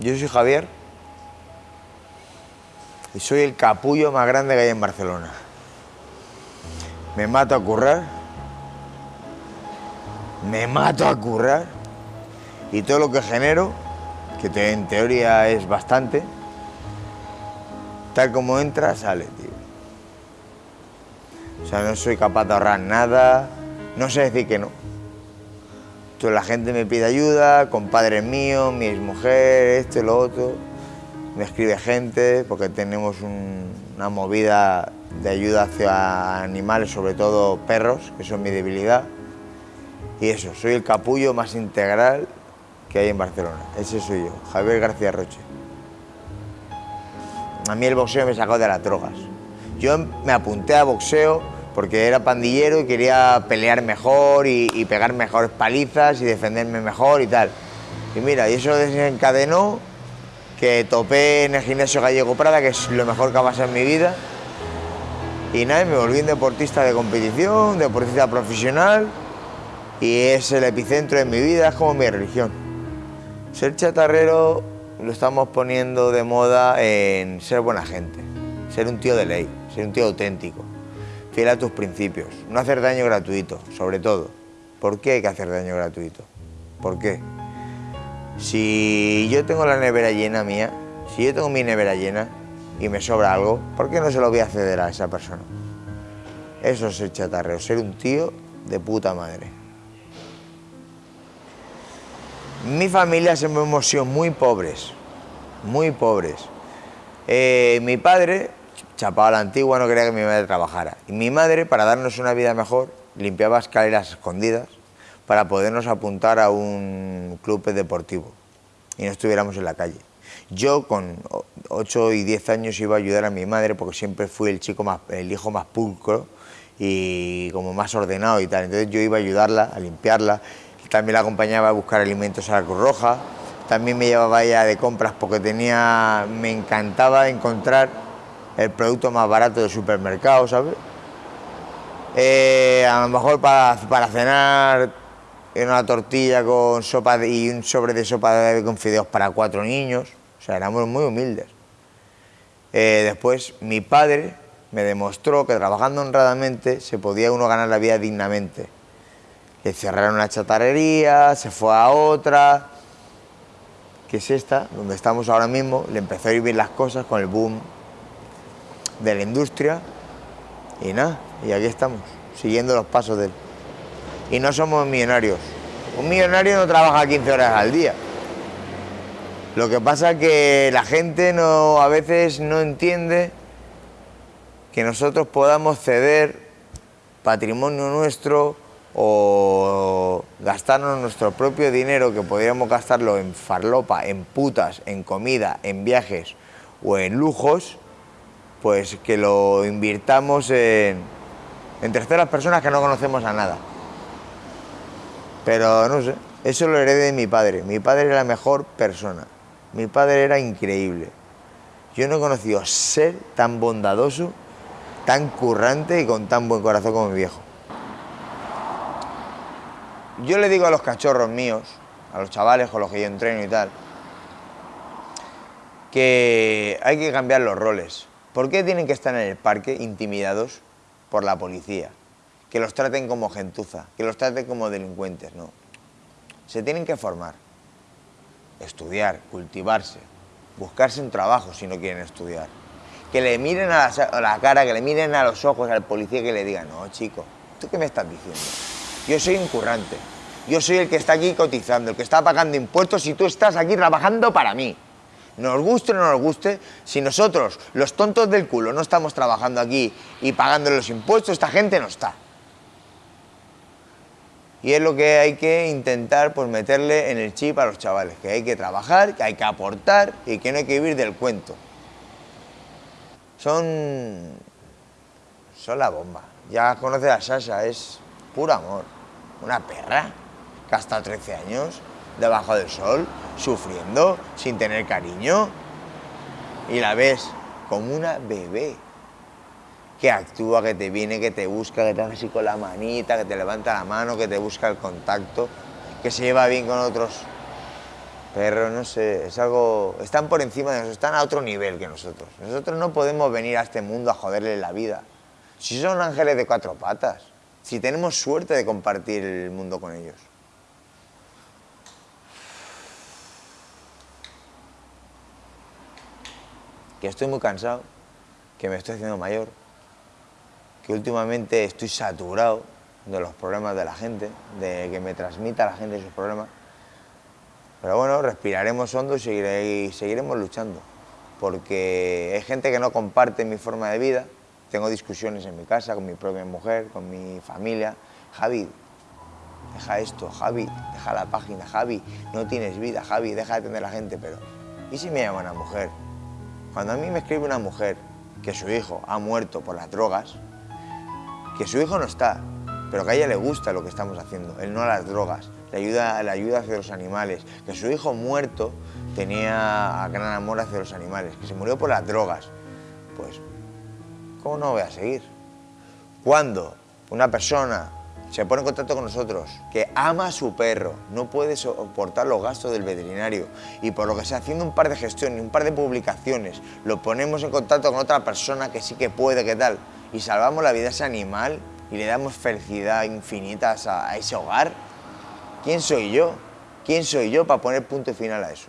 Yo soy Javier y soy el capullo más grande que hay en Barcelona. Me mato a currar, me mato a currar y todo lo que genero, que te- en teoría es bastante, tal como entra, sale, tío. O sea, no soy capaz de ahorrar nada, no sé decir que no. La gente me pide ayuda, compadres míos, mi exmujer, esto y lo otro. Me escribe gente porque tenemos un- una movida de ayuda hacia animales, sobre todo perros, que son mi debilidad. Y eso, soy el capullo más integral que hay en Barcelona. Ese soy yo, Javier García Roche. A mí el boxeo me sacó de las drogas. Yo me apunté a boxeo porque era pandillero y quería pelear mejor y, y pegar mejores palizas y defenderme mejor y tal. Y mira, y eso desencadenó que topé en el gimnasio Gallego Prada, que es lo mejor que ha pasado en mi vida. Y nada, me volví un deportista de competición, deportista profesional y es el epicentro de mi vida, es como mi religión. Ser chatarrero lo estamos poniendo de moda en ser buena gente, ser un tío de ley, ser un tío auténtico, fiel a tus principios, no hacer daño gratuito, sobre todo. ¿Por qué hay que hacer daño gratuito? ¿Por qué? Si yo tengo la nevera llena mía, si yo tengo mi nevera llena y me sobra algo, ¿por qué no se lo voy a ceder a esa persona? Eso es ser chatarrero, ser un tío de puta madre. Mi familia siempre hemos sido muy pobres, muy pobres. Eh, mi padre chapaba a la antigua, no quería que mi madre trabajara. Y mi madre, para darnos una vida mejor, limpiaba escaleras escondidas para podernos apuntar a un club deportivo y no estuviéramos en la calle. Yo con 8 y 10 años iba a ayudar a mi madre porque siempre fui el chico más, el hijo más pulcro y como más ordenado y tal. Entonces yo iba a ayudarla, a limpiarla. También la acompañaba a buscar alimentos a la Cruz Roja. También me llevaba ella de compras porque tenía, me encantaba encontrar el producto más barato del supermercado, ¿sabes? Eh, a lo mejor para, para cenar una tortilla con sopa y un sobre de sopa de con fideos para cuatro niños. O sea, éramos muy humildes. Eh, después, mi padre me demostró que trabajando honradamente se podía uno ganar la vida dignamente. Que cerraron una chatarrería, se fue a otra, que es esta, donde estamos ahora mismo. Le empezó a ir bien las cosas con el boom de la industria. Y nada, y aquí estamos, siguiendo los pasos de él. Y no somos millonarios. Un millonario no trabaja 15 horas al día. Lo que pasa es que la gente no, a veces no entiende que nosotros podamos ceder patrimonio nuestro o gastarnos nuestro propio dinero que podríamos gastarlo en farlopa, en putas, en comida, en viajes o en lujos, pues que lo invirtamos en, terceras personas que no conocemos a nada. Pero no sé, eso lo heredé de mi padre. Mi padre era la mejor persona. Mi padre era increíble. Yo no he conocido ser tan bondadoso, tan currante y con tan buen corazón como mi viejo. Yo le digo a los cachorros míos, a los chavales con los que yo entreno y tal, que hay que cambiar los roles. ¿Por qué tienen que estar en el parque intimidados por la policía? Que los traten como gentuza, que los traten como delincuentes, no. Se tienen que formar, estudiar, cultivarse, buscarse un trabajo si no quieren estudiar. Que le miren a la, cara, que le miren a los ojos al policía que le digan, no, chico, ¿tú qué me estás diciendo? Yo soy un currante, yo soy el que está aquí cotizando, el que está pagando impuestos y tú estás aquí trabajando para mí. Nos guste o no nos guste, si nosotros, los tontos del culo, no estamos trabajando aquí y pagando los impuestos, esta gente no está. Y es lo que hay que intentar pues, meterle en el chip a los chavales, que hay que trabajar, que hay que aportar y que no hay que vivir del cuento. Son. son la bomba. Ya conoces a Sasha, es puro amor. Una perra que hasta 13 años, debajo del sol, sufriendo, sin tener cariño. Y la ves como una bebé que actúa, que te viene, que te busca, que te hace así con la manita, que te levanta la mano, que te busca el contacto, que se lleva bien con otros Perros, no sé, es algo... Están por encima de nosotros, están a otro nivel que nosotros. Nosotros no podemos venir a este mundo a joderle la vida. Si son ángeles de cuatro patas, si tenemos suerte de compartir el mundo con ellos. Que estoy muy cansado, que me estoy haciendo mayor, que últimamente estoy saturado de los problemas de la gente, de que me transmita a la gente sus problemas. Pero bueno, respiraremos hondo y, seguiremos luchando, porque hay gente que no comparte mi forma de vida, tengo discusiones en mi casa con mi propia mujer, con mi familia. Javi, deja esto, Javi, deja la página, Javi, no tienes vida, Javi, deja de atender a la gente, pero ¿y si me llama una mujer? Cuando a mí me escribe una mujer que su hijo ha muerto por las drogas, que su hijo no está, pero que a ella le gusta lo que estamos haciendo, él no a las drogas, le ayuda, le ayuda hacia los animales, que su hijo muerto tenía gran amor hacia los animales, que se murió por las drogas, pues, ¿cómo no voy a seguir? Cuando una persona se pone en contacto con nosotros, que ama a su perro, no puede soportar los gastos del veterinario y por lo que sea, haciendo un par de gestiones, un par de publicaciones, lo ponemos en contacto con otra persona que sí que puede, que tal, y salvamos la vida de ese animal y le damos felicidad infinita a ese hogar, ¿quién soy yo? ¿Quién soy yo para poner punto final a eso?